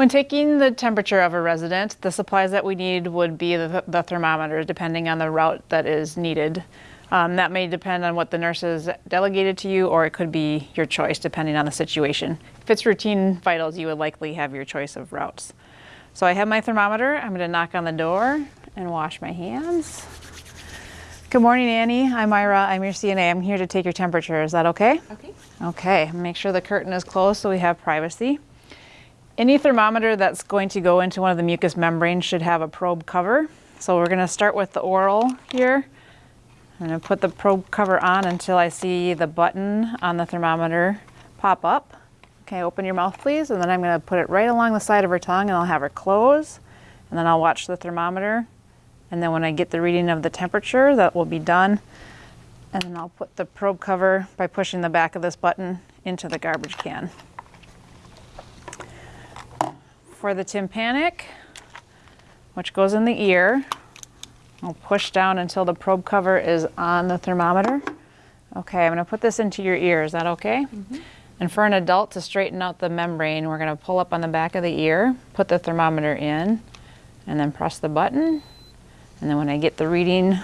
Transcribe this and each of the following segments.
When taking the temperature of a resident, the supplies that we need would be the, the thermometer, depending on the route that is needed. Um, that may depend on what the nurse has delegated to you, or it could be your choice depending on the situation. If it's routine vitals, you would likely have your choice of routes. So I have my thermometer. I'm going to knock on the door and wash my hands. Good morning, Annie. I'm Ira. I'm your CNA. I'm here to take your temperature. Is that okay? Okay. Okay. Make sure the curtain is closed so we have privacy. Any thermometer that's going to go into one of the mucous membranes should have a probe cover. So we're going to start with the oral here. I'm going to put the probe cover on until I see the button on the thermometer pop up. Okay, open your mouth please, and then I'm going to put it right along the side of her tongue and I'll have her close, and then I'll watch the thermometer, and then when I get the reading of the temperature, that will be done, and then I'll put the probe cover by pushing the back of this button into the garbage can. For the tympanic, which goes in the ear, I'll push down until the probe cover is on the thermometer. Okay, I'm going to put this into your ear. Is that okay? Mm -hmm. And for an adult to straighten out the membrane, we're going to pull up on the back of the ear, put the thermometer in, and then press the button. And then when I get the reading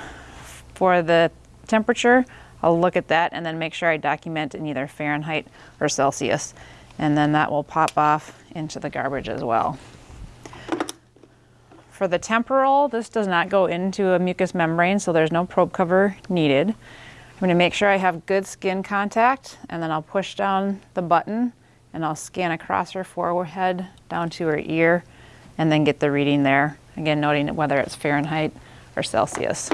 for the temperature, I'll look at that and then make sure I document in either Fahrenheit or Celsius. And then that will pop off into the garbage as well. For the temporal, this does not go into a mucous membrane, so there's no probe cover needed. I'm going to make sure I have good skin contact, and then I'll push down the button, and I'll scan across her forehead down to her ear, and then get the reading there. Again, noting whether it's Fahrenheit or Celsius.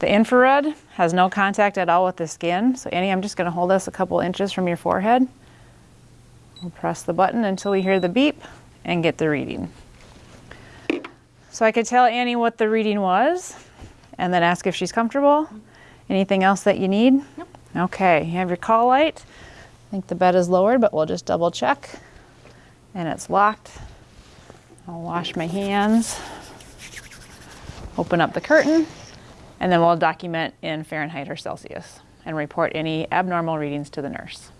The infrared has no contact at all with the skin. So Annie, I'm just going to hold this a couple inches from your forehead. We'll press the button until we hear the beep and get the reading. So I could tell Annie what the reading was and then ask if she's comfortable. Anything else that you need? Nope. Okay, you have your call light. I think the bed is lowered, but we'll just double check. And it's locked. I'll wash my hands, open up the curtain, and then we'll document in Fahrenheit or Celsius and report any abnormal readings to the nurse.